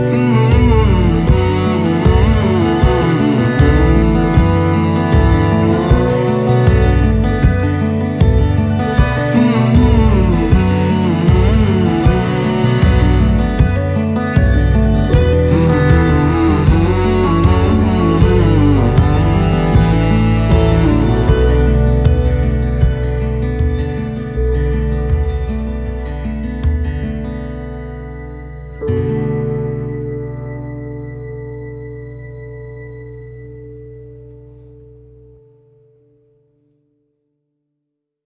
Mm.